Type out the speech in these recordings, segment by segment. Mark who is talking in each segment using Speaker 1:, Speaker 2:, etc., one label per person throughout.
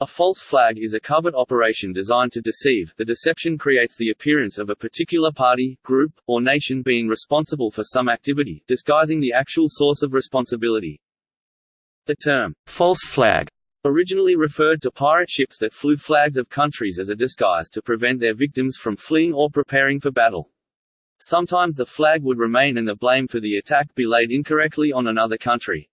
Speaker 1: A false flag is a covert operation designed to deceive. The deception creates the appearance of a particular party, group, or nation being responsible for some activity, disguising the actual source of responsibility. The term, false flag, originally referred to pirate ships that flew flags of countries as a disguise to prevent their victims from fleeing or preparing for battle. Sometimes the flag would remain and the blame for the attack be laid incorrectly on another country.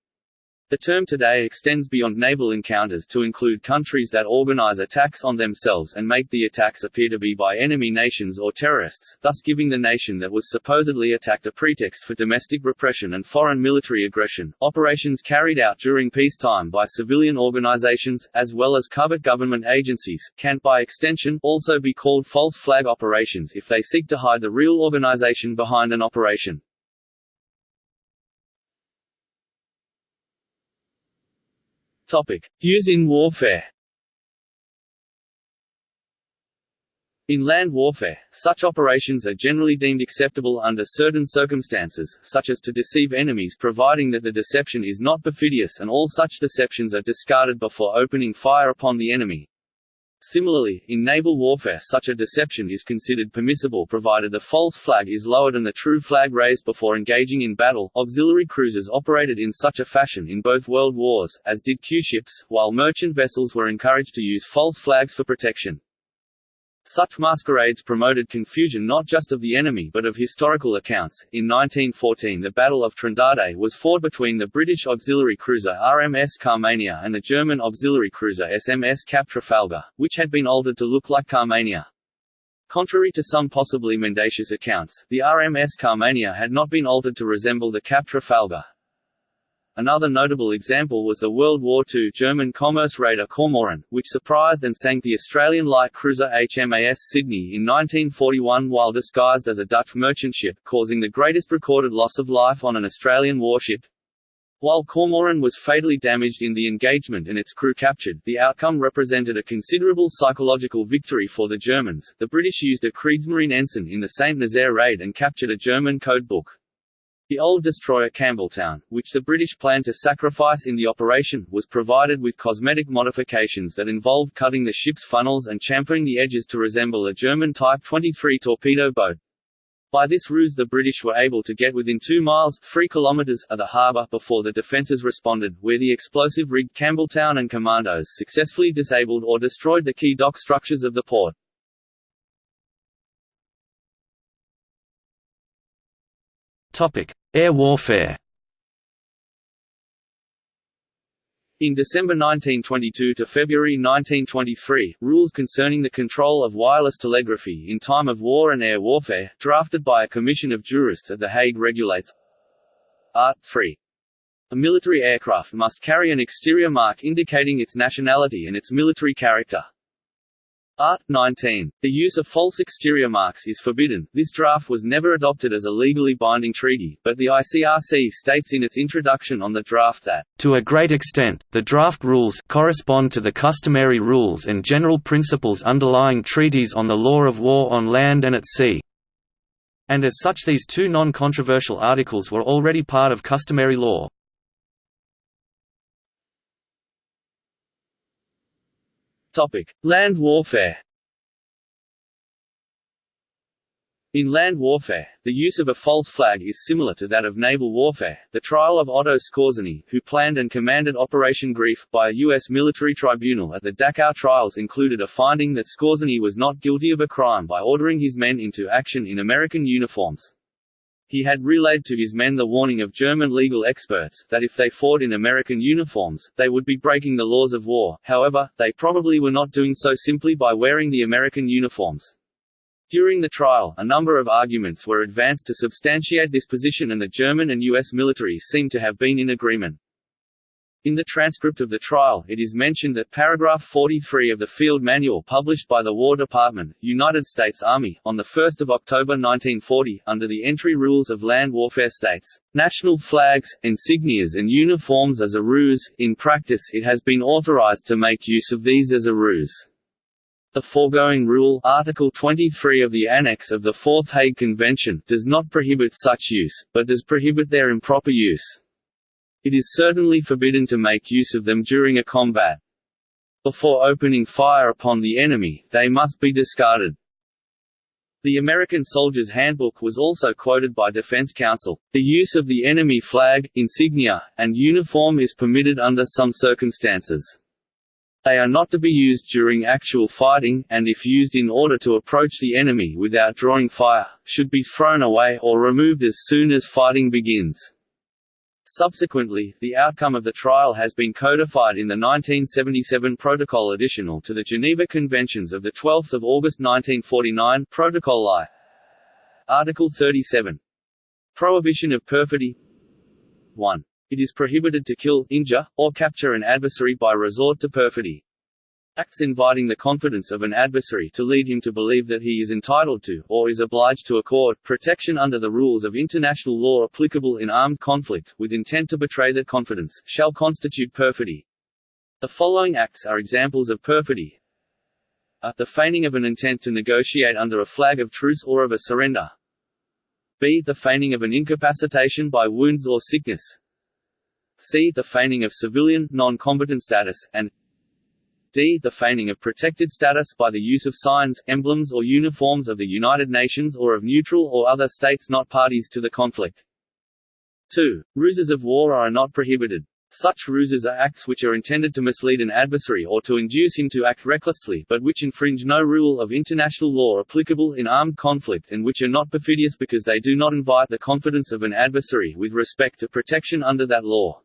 Speaker 1: The term today extends beyond naval encounters to include countries that organize attacks on themselves and make the attacks appear to be by enemy nations or terrorists, thus giving the nation that was supposedly attacked a pretext for domestic repression and foreign military aggression. Operations carried out during peacetime by civilian organizations, as well as covert government agencies, can, by extension, also be called false flag operations if they seek to hide the real organization behind an operation. Topic. Use in warfare In land warfare, such operations are generally deemed acceptable under certain circumstances, such as to deceive enemies providing that the deception is not perfidious and all such deceptions are discarded before opening fire upon the enemy. Similarly, in naval warfare such a deception is considered permissible provided the false flag is lower than the true flag raised before engaging in battle. Auxiliary cruisers operated in such a fashion in both world wars, as did Q-ships, while merchant vessels were encouraged to use false flags for protection. Such masquerades promoted confusion not just of the enemy but of historical accounts. In 1914, the Battle of Trindade was fought between the British auxiliary cruiser RMS Carmania and the German auxiliary cruiser SMS Cap Trafalgar, which had been altered to look like Carmania. Contrary to some possibly mendacious accounts, the RMS Carmania had not been altered to resemble the Cap Trafalgar, Another notable example was the World War II German commerce raider Kormoran, which surprised and sank the Australian light cruiser HMAS Sydney in 1941 while disguised as a Dutch merchant ship, causing the greatest recorded loss of life on an Australian warship. While Kormoran was fatally damaged in the engagement and its crew captured, the outcome represented a considerable psychological victory for the Germans. The British used a Kriegsmarine ensign in the St. Nazaire raid and captured a German codebook. The old destroyer Campbelltown, which the British planned to sacrifice in the operation, was provided with cosmetic modifications that involved cutting the ship's funnels and chamfering the edges to resemble a German Type 23 torpedo boat. By this ruse the British were able to get within 2 miles 3 kilometers of the harbour before the defences responded, where the explosive-rigged Campbelltown and commandos successfully disabled or destroyed the key dock structures of the port.
Speaker 2: Air warfare.
Speaker 1: In December 1922 to February 1923, rules concerning the control of wireless telegraphy in time of war and air warfare, drafted by a commission of jurists at The Hague regulates Art. 3. A military aircraft must carry an exterior mark indicating its nationality and its military character. Art. 19. The use of false exterior marks is forbidden. This draft was never adopted as a legally binding treaty, but the ICRC states in its introduction on the draft that,
Speaker 2: to a great extent, the draft rules correspond to the customary rules and general principles underlying treaties on the law of war on land and at sea. And as such these two non-controversial articles were already part of customary law.
Speaker 1: Topic: Land warfare. In land warfare, the use of a false flag is similar to that of naval warfare. The trial of Otto Skorzeny, who planned and commanded Operation Greif, by a U.S. military tribunal at the Dachau trials included a finding that Skorzeny was not guilty of a crime by ordering his men into action in American uniforms. He had relayed to his men the warning of German legal experts, that if they fought in American uniforms, they would be breaking the laws of war, however, they probably were not doing so simply by wearing the American uniforms. During the trial, a number of arguments were advanced to substantiate this position and the German and U.S. militaries seem to have been in agreement. In the transcript of the trial, it is mentioned that paragraph 43 of the field manual published by the War Department, United States Army, on 1 October 1940, under the entry rules of land warfare states, "...national flags, insignias and uniforms as a ruse, in practice it has been authorized to make use of these as a ruse." The foregoing rule Article 23 of the Annex of the Fourth Hague Convention does not prohibit such use, but does prohibit their improper use. It is certainly forbidden to make use of them during a combat. Before opening fire upon the enemy, they must be discarded. The American Soldier's Handbook was also quoted by Defense Counsel. The use of the enemy flag, insignia, and uniform is permitted under some circumstances. They are not to be used during actual fighting, and if used in order to approach the enemy without drawing fire, should be thrown away or removed as soon as fighting begins. Subsequently, the outcome of the trial has been codified in the 1977 Protocol Additional to the Geneva Conventions of 12 August 1949 Protocol I. Article 37. Prohibition of perfidy 1. It is prohibited to kill, injure, or capture an adversary by resort to perfidy. Acts inviting the confidence of an adversary to lead him to believe that he is entitled to, or is obliged to accord, protection under the rules of international law applicable in armed conflict, with intent to betray that confidence, shall constitute perfidy. The following acts are examples of perfidy. A. The feigning of an intent to negotiate under a flag of truce or of a surrender. b. The feigning of an incapacitation by wounds or sickness. c. The feigning of civilian, non-combatant status, and d. The feigning of protected status by the use of signs, emblems or uniforms of the United Nations or of neutral or other states not parties to the conflict. 2. Ruses of war are not prohibited. Such ruses are acts which are intended to mislead an adversary or to induce him to act recklessly but which infringe no rule of international law applicable in armed conflict and which are not perfidious because they do not invite the confidence of an adversary with respect to protection under that law.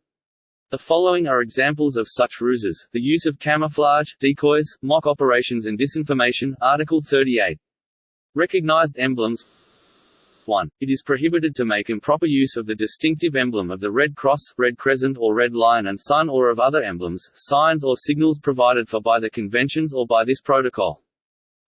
Speaker 1: The following are examples of such ruses, the use of camouflage, decoys, mock operations and disinformation Article 38. Recognized emblems 1. It is prohibited to make improper use of the distinctive emblem of the Red Cross, Red Crescent or Red Lion and Sun or of other emblems, signs or signals provided for by the conventions or by this protocol.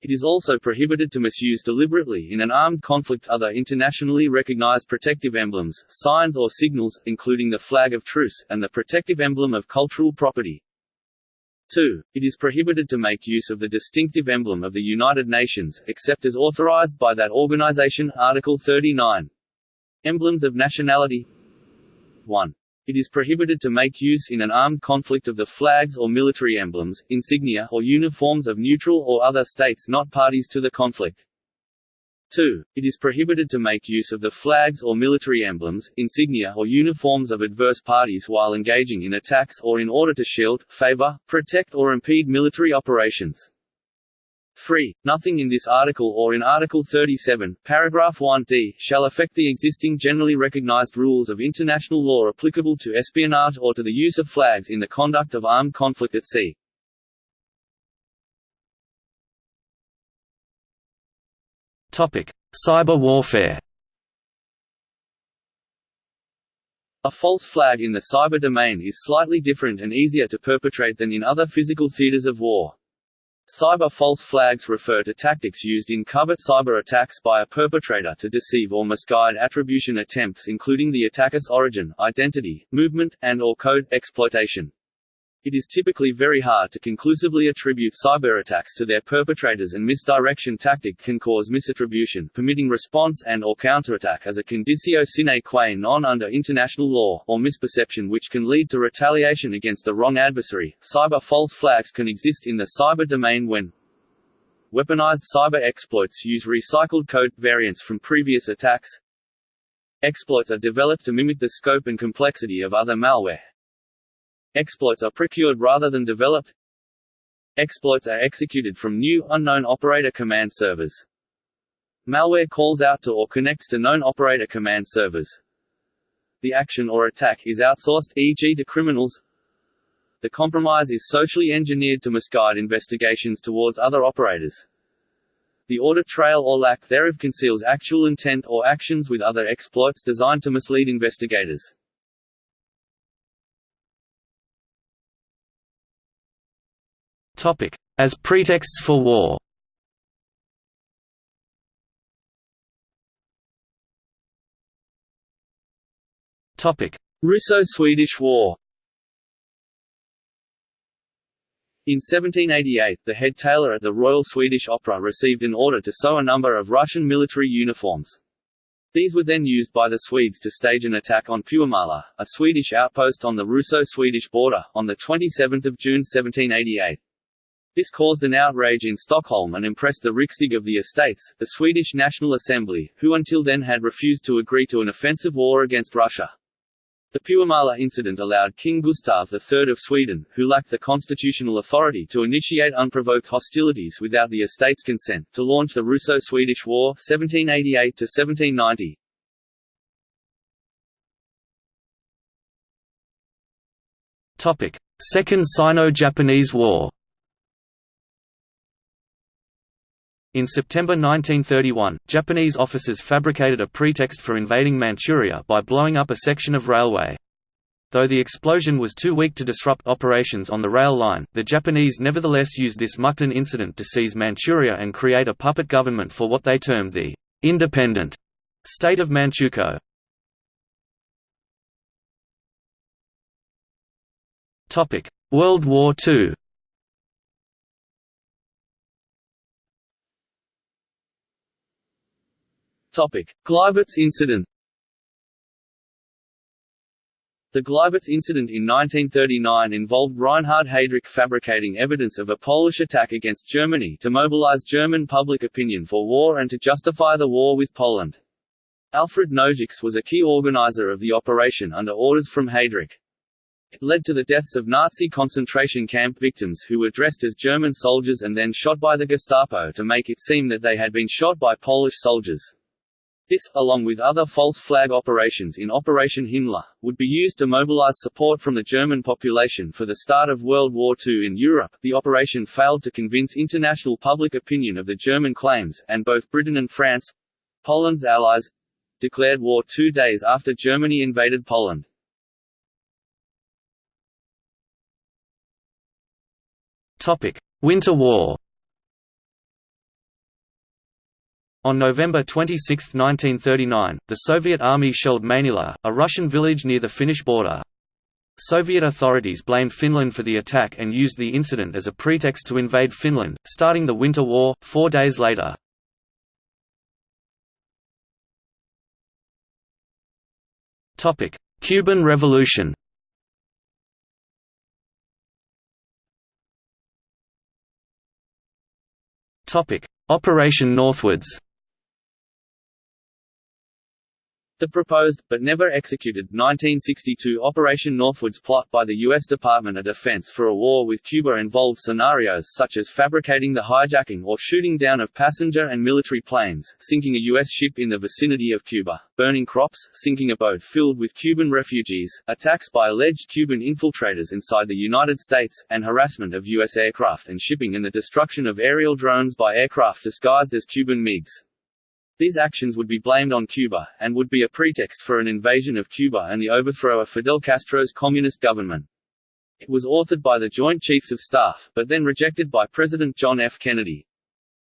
Speaker 1: It is also prohibited to misuse deliberately in an armed conflict other internationally recognized protective emblems, signs or signals, including the flag of truce, and the protective emblem of cultural property. 2. It is prohibited to make use of the distinctive emblem of the United Nations, except as authorized by that organization Article 39. Emblems of nationality 1. It is prohibited to make use in an armed conflict of the flags or military emblems, insignia or uniforms of neutral or other states not parties to the conflict. 2. It is prohibited to make use of the flags or military emblems, insignia or uniforms of adverse parties while engaging in attacks or in order to shield, favor, protect or impede military operations. 3. Nothing in this article or in Article 37, paragraph 1d, shall affect the existing generally recognized rules of international law applicable to espionage or to the use of flags in the conduct of armed conflict at sea.
Speaker 2: Topic: Cyber warfare.
Speaker 1: A false flag in the cyber domain is slightly different and easier to perpetrate than in other physical theaters of war. Cyber false flags refer to tactics used in covert cyber attacks by a perpetrator to deceive or misguide attribution attempts including the attacker's origin, identity, movement, and or code exploitation. It is typically very hard to conclusively attribute cyberattacks to their perpetrators and misdirection tactic can cause misattribution permitting response and or counterattack as a conditio sine qua non under international law, or misperception which can lead to retaliation against the wrong adversary. Cyber false flags can exist in the cyber domain when Weaponized cyber exploits use recycled code, variants from previous attacks. Exploits are developed to mimic the scope and complexity of other malware, Exploits are procured rather than developed. Exploits are executed from new, unknown operator command servers. Malware calls out to or connects to known operator command servers. The action or attack is outsourced, e.g. to criminals. The compromise is socially engineered to misguide investigations towards other operators. The audit trail or lack thereof conceals actual intent or actions with other exploits designed to mislead investigators.
Speaker 2: As pretexts for war
Speaker 1: Russo-Swedish War In 1788, the head tailor at the Royal Swedish Opera received an order to sew a number of Russian military uniforms. These were then used by the Swedes to stage an attack on Puumala, a Swedish outpost on the Russo-Swedish border, on 27 June 1788. This caused an outrage in Stockholm and impressed the Riksdag of the Estates, the Swedish National Assembly, who until then had refused to agree to an offensive war against Russia. The Puumala incident allowed King Gustav III of Sweden, who lacked the constitutional authority to initiate unprovoked hostilities without the estate's consent, to launch the Russo-Swedish War 1788
Speaker 2: Topic: Second Sino-Japanese War. In September 1931, Japanese officers fabricated a pretext for invading Manchuria by blowing up a section of railway. Though the explosion was too weak to disrupt operations on the rail line, the Japanese nevertheless used this Mukden incident to seize Manchuria and create a puppet government for what they termed the «independent» state of Manchukuo. World War II
Speaker 1: Gleiwitz incident. The Gleiwitz incident in 1939 involved Reinhard Heydrich fabricating evidence of a Polish attack against Germany to mobilize German public opinion for war and to justify the war with Poland. Alfred Naujocks was a key organizer of the operation under orders from Heydrich. It led to the deaths of Nazi concentration camp victims who were dressed as German soldiers and then shot by the Gestapo to make it seem that they had been shot by Polish soldiers. This, along with other false flag operations in Operation Himmler, would be used to mobilize support from the German population for the start of World War II in Europe. The operation failed to convince international public opinion of the German claims, and both Britain and France Poland's allies declared war two days after Germany invaded Poland.
Speaker 2: Winter War On November 26, 1939, the Soviet army shelled Mainila, a Russian village near the Finnish border. Soviet authorities blamed Finland for the attack and used the incident as a pretext to invade Finland, starting the Winter War, four days later. Cuban Revolution Operation Northwoods
Speaker 1: The proposed, but never executed, 1962 Operation Northwoods plot by the U.S. Department of Defense for a war with Cuba involved scenarios such as fabricating the hijacking or shooting down of passenger and military planes, sinking a U.S. ship in the vicinity of Cuba, burning crops, sinking a boat filled with Cuban refugees, attacks by alleged Cuban infiltrators inside the United States, and harassment of U.S. aircraft and shipping and the destruction of aerial drones by aircraft disguised as Cuban MiGs. These actions would be blamed on Cuba, and would be a pretext for an invasion of Cuba and the overthrow of Fidel Castro's communist government. It was authored by the Joint Chiefs of Staff, but then rejected by President John F. Kennedy.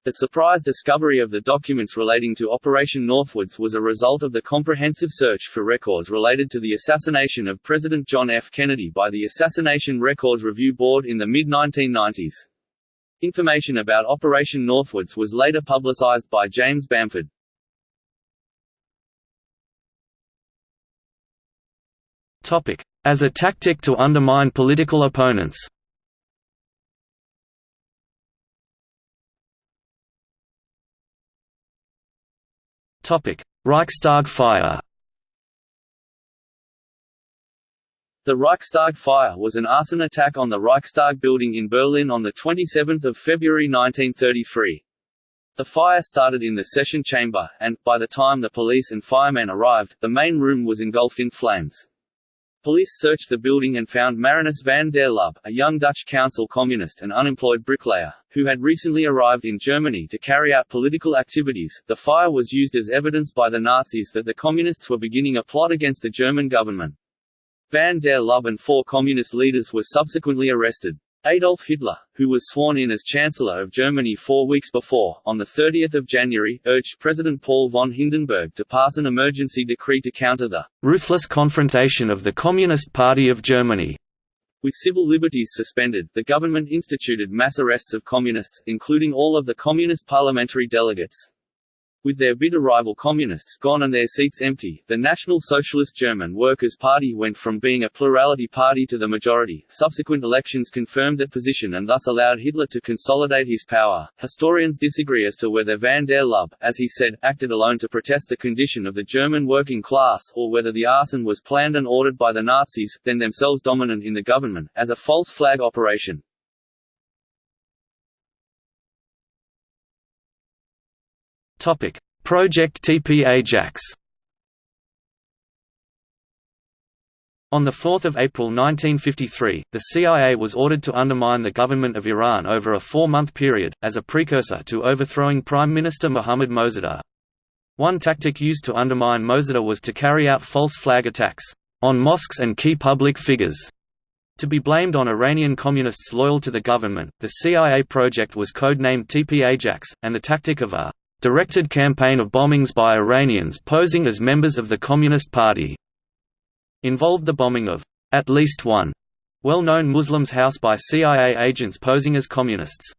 Speaker 1: The surprise discovery of the documents relating to Operation Northwoods was a result of the comprehensive search for records related to the assassination of President John F. Kennedy by the Assassination Records Review Board in the mid-1990s. Information about Operation Northwoods was later publicized by James Bamford.
Speaker 2: As a tactic to undermine political opponents. Reichstag fire
Speaker 1: The Reichstag fire was an arson attack on the Reichstag building in Berlin on 27 February 1933. The fire started in the session chamber, and, by the time the police and firemen arrived, the main room was engulfed in flames. Police searched the building and found Marinus van der Lubbe, a young Dutch council communist and unemployed bricklayer, who had recently arrived in Germany to carry out political activities. The fire was used as evidence by the Nazis that the communists were beginning a plot against the German government. Van der Lubbe and four communist leaders were subsequently arrested. Adolf Hitler, who was sworn in as Chancellor of Germany four weeks before, on 30 January, urged President Paul von Hindenburg to pass an emergency decree to counter the
Speaker 2: «ruthless confrontation of the Communist Party of Germany».
Speaker 1: With civil liberties suspended, the government instituted mass arrests of communists, including all of the communist parliamentary delegates. With their bitter rival Communists gone and their seats empty, the National Socialist German Workers' Party went from being a plurality party to the majority. Subsequent elections confirmed that position and thus allowed Hitler to consolidate his power. Historians disagree as to whether van der Lubbe, as he said, acted alone to protest the condition of the German working class, or whether the arson was planned and ordered by the Nazis, then themselves dominant in the government, as a false flag operation.
Speaker 2: Topic: Project TP Ajax. On 4 April 1953, the CIA was ordered to undermine the government of Iran over a four-month period, as a precursor to overthrowing Prime Minister Mohammad Mosaddegh. One tactic used to undermine Mosaddegh was to carry out false flag attacks on mosques and key public figures. To be blamed on Iranian communists loyal to the government, the CIA project was codenamed TP Ajax, and the tactic of a directed campaign of bombings by Iranians posing as members of the Communist Party involved the bombing of at least one well-known Muslim's house by CIA agents posing as communists.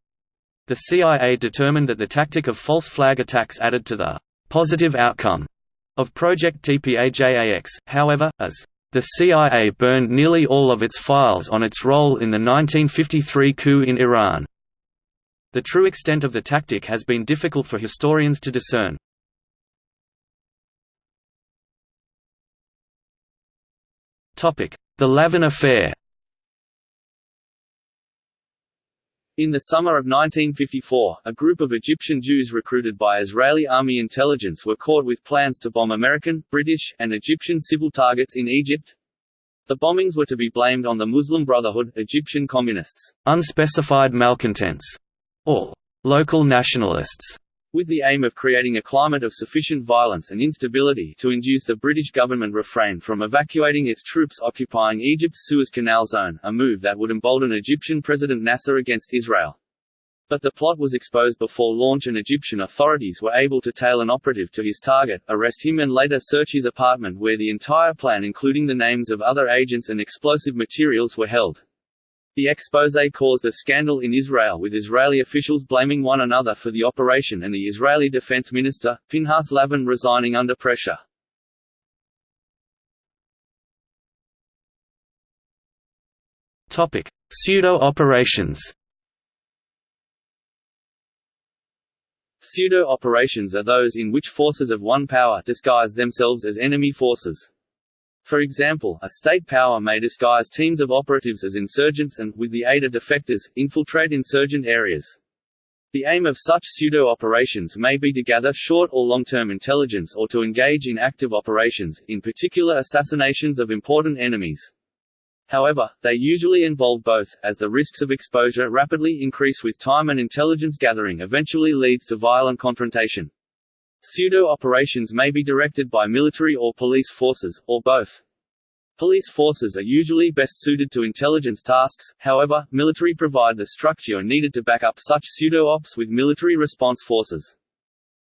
Speaker 2: The CIA determined that the tactic of false flag attacks added to the positive outcome of Project TPAJAX, however, as the CIA burned nearly all of its files on its role in the 1953 coup in Iran. The true extent of the tactic has been difficult for historians to discern. The Lavon Affair
Speaker 1: In the summer of 1954, a group of Egyptian Jews recruited by Israeli army intelligence were caught with plans to bomb American, British, and Egyptian civil targets in Egypt. The bombings were to be blamed on the Muslim Brotherhood, Egyptian communists,
Speaker 2: unspecified malcontents, or local nationalists,
Speaker 1: with the aim of creating a climate of sufficient violence and instability to induce the British government refrain from evacuating its troops occupying Egypt's Suez Canal zone, a move that would embolden Egyptian President Nasser against Israel. But the plot was exposed before launch and Egyptian authorities were able to tail an operative to his target, arrest him and later search his apartment where the entire plan including the names of other agents and explosive materials were held. The expose caused a scandal in Israel with Israeli officials blaming one another for the operation and the Israeli defense minister, Pinhas Lavon resigning under pressure.
Speaker 2: Pseudo-operations
Speaker 1: Pseudo-operations are those in which forces of one power disguise themselves as enemy forces. For example, a state power may disguise teams of operatives as insurgents and, with the aid of defectors, infiltrate insurgent areas. The aim of such pseudo-operations may be to gather short or long-term intelligence or to engage in active operations, in particular assassinations of important enemies. However, they usually involve both, as the risks of exposure rapidly increase with time and intelligence gathering eventually leads to violent confrontation. Pseudo-operations may be directed by military or police forces, or both. Police forces are usually best suited to intelligence tasks, however, military provide the structure needed to back up such pseudo-ops with military response forces.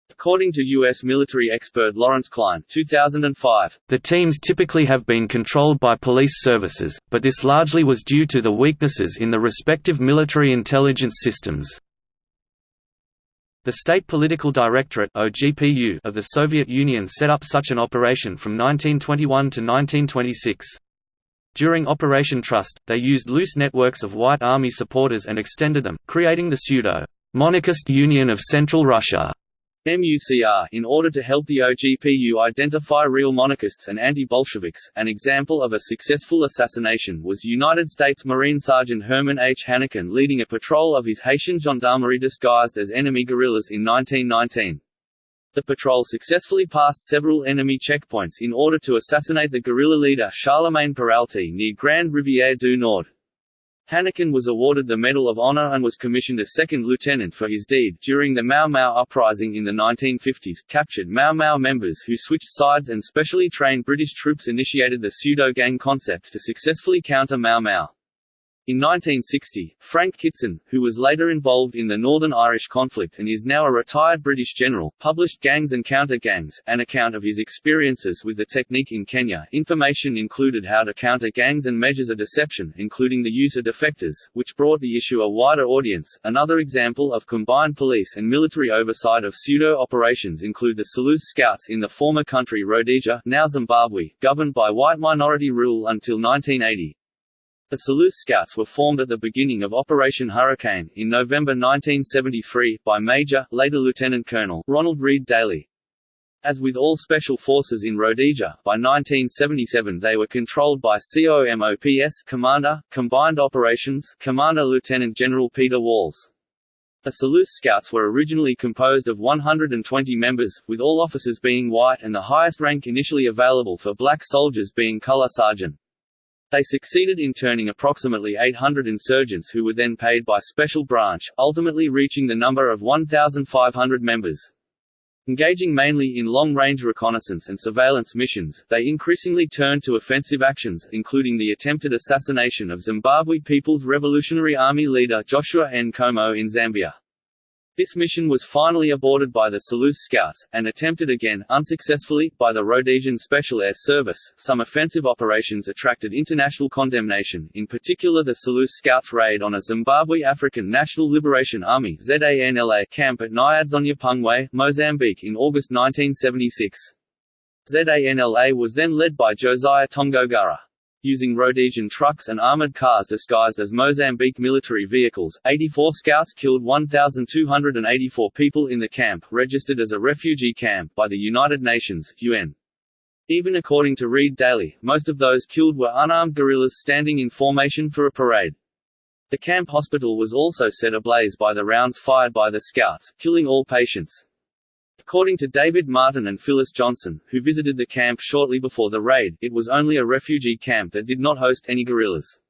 Speaker 1: According to U.S. military expert Lawrence Cline 2005,
Speaker 2: the teams typically have been controlled by police services, but this largely was due to the weaknesses in the respective military intelligence systems. The State Political Directorate of the Soviet Union set up such an operation from 1921 to 1926. During Operation Trust, they used loose networks of White Army supporters and extended them, creating the pseudo-monarchist Union of Central Russia.
Speaker 1: MUCR in order to help the OGPU identify real monarchists and anti-Bolsheviks. An example of a successful assassination was United States Marine Sergeant Herman H. Hanneken leading a patrol of his Haitian gendarmerie disguised as enemy guerrillas in 1919. The patrol successfully passed several enemy checkpoints in order to assassinate the guerrilla leader Charlemagne Péralte near Grande Rivière du Nord. Hanneken was awarded the Medal of Honor and was commissioned a second lieutenant for his deed. During the Mau Mau uprising in the 1950s, captured Mau Mau members who switched sides and specially trained British troops initiated the pseudo-gang concept to successfully counter Mau Mau. In 1960, Frank Kitson, who was later involved in the Northern Irish conflict and is now a retired British general, published Gangs and Counter-Gangs, an account of his experiences with the technique in Kenya. Information included how to counter gangs and measures of deception, including the use of defectors, which brought the issue a wider audience. Another example of combined police and military oversight of pseudo-operations include the Selous Scouts in the former country Rhodesia, now Zimbabwe, governed by white minority rule until 1980. The Selous Scouts were formed at the beginning of Operation Hurricane, in November 1973, by Major, later Lieutenant Colonel, Ronald Reid Daly. As with all special forces in Rhodesia, by 1977 they were controlled by COMOPS Commander, Combined Operations Commander Lieutenant General Peter Walls. The Selous Scouts were originally composed of 120 members, with all officers being white and the highest rank initially available for black soldiers being color sergeant. They succeeded in turning approximately 800 insurgents who were then paid by Special Branch, ultimately reaching the number of 1,500 members. Engaging mainly in long-range reconnaissance and surveillance missions, they increasingly turned to offensive actions, including the attempted assassination of Zimbabwe People's Revolutionary Army leader Joshua N. Nkomo in Zambia. This mission was finally aborted by the Selous Scouts, and attempted again, unsuccessfully, by the Rhodesian Special Air Service. Some offensive operations attracted international condemnation, in particular the Selous Scouts' raid on a Zimbabwe African National Liberation Army ZANLA camp at Nyadzonyapungwe, Mozambique in August 1976. ZANLA was then led by Josiah Tongogara. Using Rhodesian trucks and armored cars disguised as Mozambique military vehicles, 84 scouts killed 1,284 people in the camp, registered as a refugee camp by the United Nations UN. Even according to Reid Daly, most of those killed were unarmed guerrillas standing in formation for a parade. The camp hospital was also set ablaze by the rounds fired by the scouts, killing all patients. According to David Martin and Phyllis Johnson, who visited the camp shortly before the raid, it was only a refugee camp that did not host any guerrillas.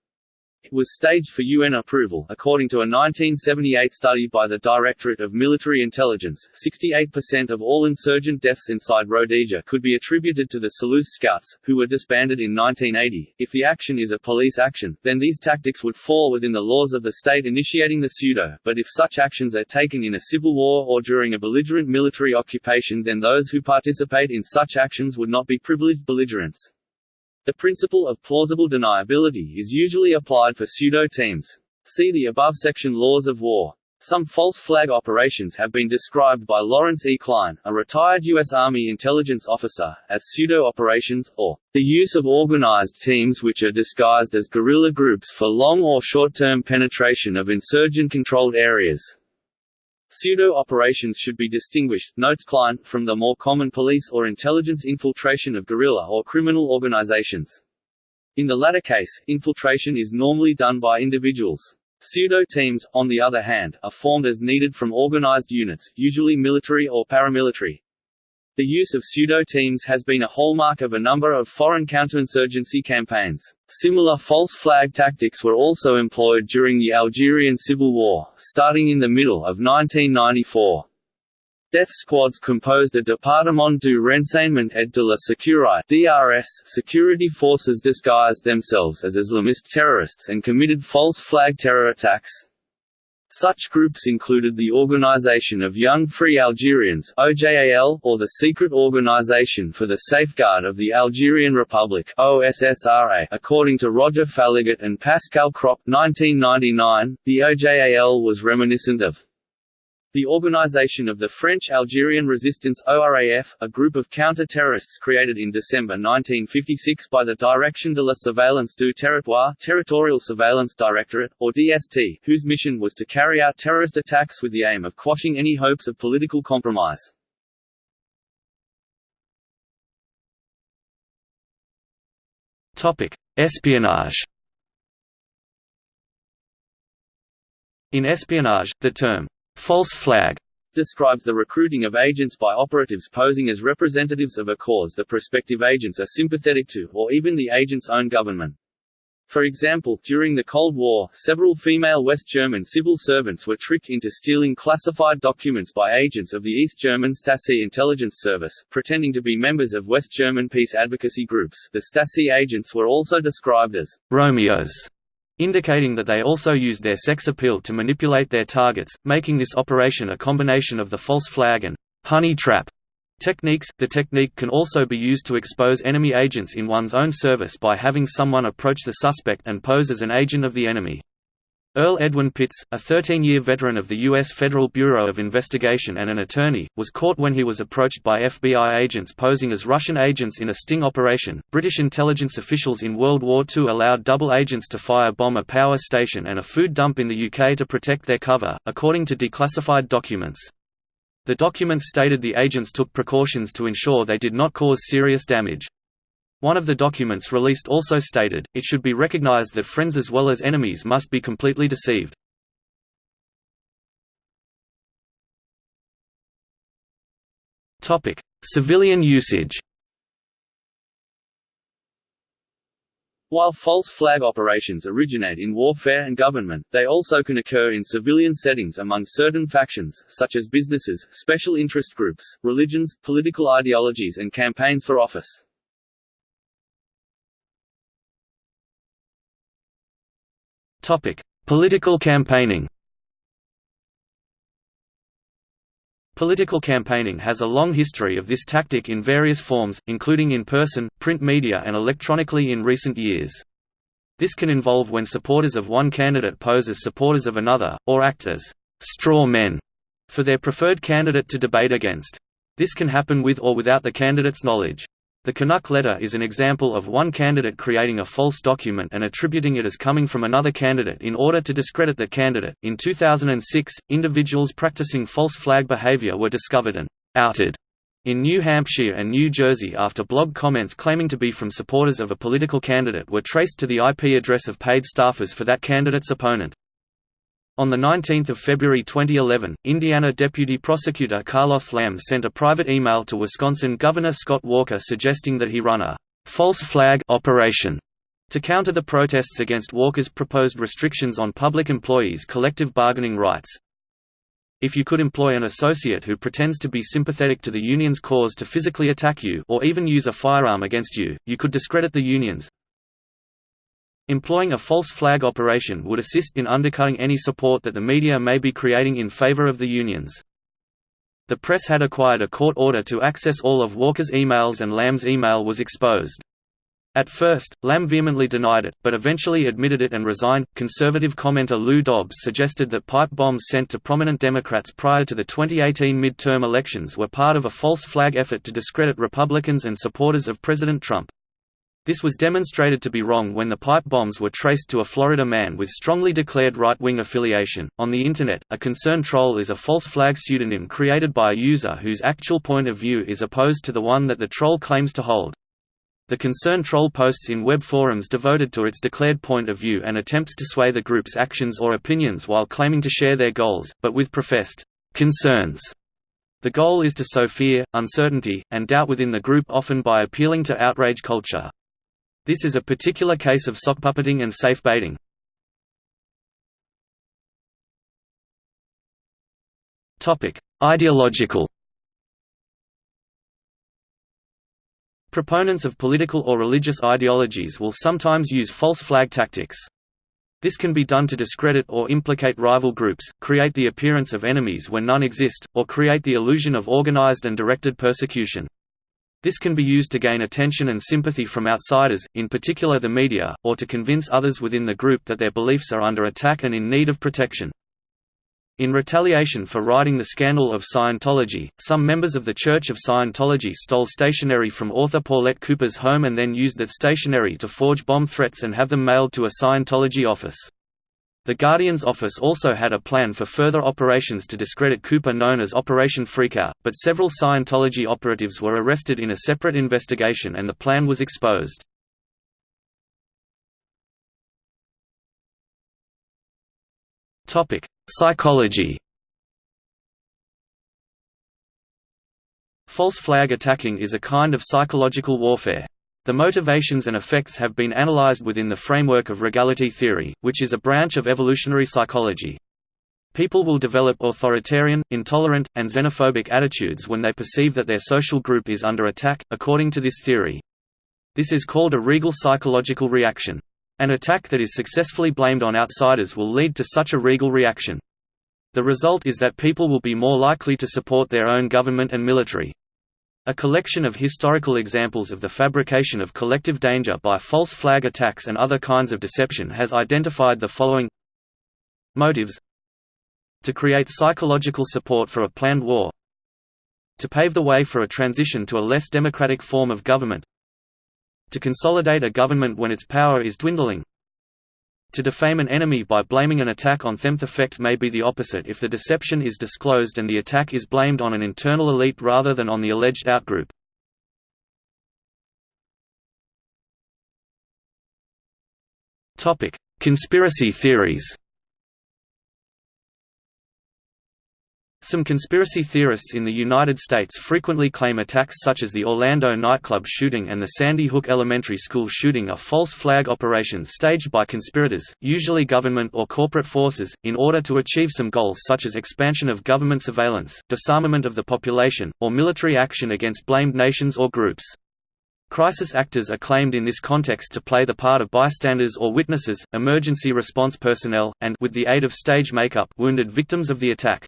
Speaker 1: It was staged for UN approval. According to a 1978 study by the Directorate of Military Intelligence, 68% of all insurgent deaths inside Rhodesia could be attributed to the Selous Scouts, who were disbanded in 1980. If the action is a police action, then these tactics would fall within the laws of the state initiating the pseudo, but if such actions are taken in a civil war or during a belligerent military occupation then those who participate in such actions would not be privileged belligerents. The principle of plausible deniability is usually applied for pseudo-teams. See the above section Laws of War. Some false flag operations have been described by Lawrence E. Cline, a retired U.S. Army intelligence officer, as pseudo-operations, or the use of organized teams which are disguised as guerrilla groups for long or short-term penetration of insurgent-controlled areas. Pseudo-operations should be distinguished, notes Cline, from the more common police or intelligence infiltration of guerrilla or criminal organizations. In the latter case, infiltration is normally done by individuals. Pseudo-teams, on the other hand, are formed as needed from organized units, usually military or paramilitary. The use of pseudo-teams has been a hallmark of a number of foreign counterinsurgency campaigns. Similar false flag tactics were also employed during the Algerian Civil War, starting in the middle of 1994. Death squads composed a Département du Renseignement et de la Sécurité (DRS) security forces disguised themselves as Islamist terrorists and committed false flag terror attacks. Such groups included the Organization of Young Free Algerians OJAL, or the Secret Organization for the Safeguard of the Algerian Republic OSSRA. According to Roger Faligot and Pascal Krop 1999, the OJAL was reminiscent of the Organization of the French Algerian Resistance ORAF, a group of counter-terrorists created in December 1956 by the Direction de la Surveillance du Territoire Territorial Surveillance Directorate, or DST, whose mission was to carry out terrorist attacks with the aim of quashing any hopes of political compromise.
Speaker 2: Espionage In espionage, the term false flag
Speaker 1: describes the recruiting of agents by operatives posing as representatives of a cause that prospective agents are sympathetic to, or even the agent's own government. For example, during the Cold War, several female West German civil servants were tricked into stealing classified documents by agents of the East German Stasi intelligence service, pretending to be members of West German peace advocacy groups. The Stasi agents were also described as Romeos
Speaker 2: indicating that they also used their sex appeal to manipulate their targets, making this operation a combination of the false flag and honey trap techniques. The technique can also be used to expose enemy agents in one's own service by having someone approach the suspect and pose as an agent of the enemy. Earl Edwin Pitts, a 13-year veteran of the U.S. Federal Bureau of Investigation and an attorney, was caught when he was approached by FBI agents posing as Russian agents in a sting operation. British intelligence officials in World War II allowed double agents to fire-bomb a power station and a food dump in the UK to protect their cover, according to declassified documents. The documents stated the agents took precautions to ensure they did not cause serious damage. One of the documents released also stated, it should be recognized that friends as well as enemies must be completely deceived. Civilian usage
Speaker 1: While false flag operations originate in warfare and government, they also can occur in civilian settings among certain factions, such as businesses, special interest groups, religions, political ideologies and campaigns for office.
Speaker 2: Political campaigning. Political campaigning has a long history of this tactic in various forms, including in person, print media and electronically in recent years. This can involve when supporters of one candidate pose as supporters of another, or act as «straw men» for their preferred candidate to debate against. This can happen with or without the candidate's knowledge. The Canuck letter is an example of one candidate creating a false document and attributing it as coming from another candidate in order to discredit the candidate. In 2006, individuals practicing false flag behavior were discovered and outed in New Hampshire and New Jersey after blog comments claiming to be from supporters of a political candidate were traced to the IP address of paid staffers for that candidate's opponent. On 19 February 2011, Indiana Deputy Prosecutor Carlos Lam sent a private email to Wisconsin Governor Scott Walker suggesting that he run a «false flag» operation to counter the protests against Walker's proposed restrictions on public employees' collective bargaining rights. If you could employ an associate who pretends to be sympathetic to the union's cause to physically attack you or even use a firearm against you, you could discredit the unions, Employing a false flag operation would assist in undercutting any support that the media may be creating in favor of the unions. The press had acquired a court order to access all of Walker's emails and Lam's email was exposed. At first, Lam vehemently denied it, but eventually admitted it and resigned. Conservative commenter Lou Dobbs suggested that pipe bombs sent to prominent Democrats prior to the 2018 midterm elections were part of a false flag effort to discredit Republicans and supporters of President Trump. This was demonstrated to be wrong when the pipe bombs were traced to a Florida man with strongly declared right-wing affiliation. On the Internet, a concern troll is a false flag pseudonym created by a user whose actual point of view is opposed to the one that the troll claims to hold. The concern troll posts in web forums devoted to its declared point of view and attempts to sway the group's actions or opinions while claiming to share their goals, but with professed concerns. The goal is to sow fear, uncertainty, and doubt within the group often by appealing to outrage culture. This is a particular case of sock puppeting and safe baiting. Topic: Ideological. Proponents of political or religious ideologies will sometimes use false flag tactics. This can be done to discredit or implicate rival groups, create the appearance of enemies when none exist, or create the illusion of organized and directed persecution. This can be used to gain attention and sympathy from outsiders, in particular the media, or to convince others within the group that their beliefs are under attack and in need of protection. In retaliation for writing the scandal of Scientology, some members of the Church of Scientology stole stationery from author Paulette Cooper's home and then used that stationery to forge bomb threats and have them mailed to a Scientology office. The Guardian's office also had a plan for further operations to discredit Cooper known as Operation Freakout, but several Scientology operatives were arrested in a separate investigation and the plan was exposed. Psychology False flag attacking is a kind of psychological warfare. The motivations and effects have been analyzed within the framework of regality theory, which is a branch of evolutionary psychology. People will develop authoritarian, intolerant, and xenophobic attitudes when they perceive that their social group is under attack, according to this theory. This is called a regal psychological reaction. An attack that is successfully blamed on outsiders will lead to such a regal reaction. The result is that people will be more likely to support their own government and military. A collection of historical examples of the fabrication of collective danger by false flag attacks and other kinds of deception has identified the following Motives. To create psychological support for a planned war. To pave the way for a transition to a less democratic form of government. To consolidate a government when its power is dwindling to defame an enemy by blaming an attack on them the effect may be the opposite if the deception is disclosed and the attack is blamed on an internal elite rather than on the alleged outgroup. Conspiracy theories Some conspiracy theorists in the United States frequently claim attacks such as the Orlando nightclub shooting and the Sandy Hook Elementary School shooting are false flag operations staged by conspirators, usually government or corporate forces, in order to achieve some goals such as expansion of government surveillance, disarmament of the population, or military action against blamed nations or groups. Crisis actors are claimed in this context to play the part of bystanders or witnesses, emergency response personnel, and with the aid of stage makeup wounded victims of the attack.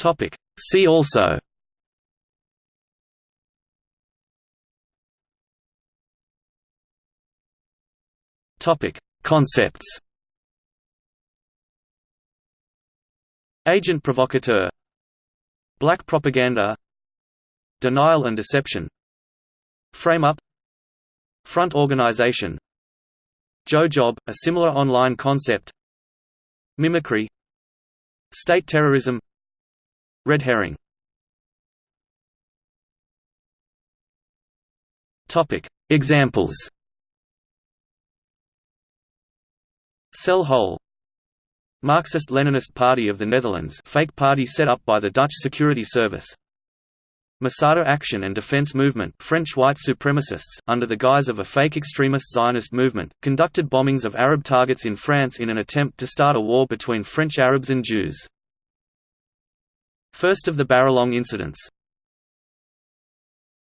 Speaker 2: Topic. See also. Topic. Concepts. Agent provocateur. Black propaganda. Denial and deception. Frame-up Front organization. Joe Job, a similar online concept. Mimicry. State terrorism Red herring. Examples. Cell hole Marxist-Leninist Party of the Netherlands fake party set up by the Dutch Security Service. Masada Action and Defense Movement French white supremacists, under the guise of a fake extremist Zionist movement, conducted bombings of Arab targets in France in an attempt to start a war between French Arabs and Jews. First of the Baralong incidents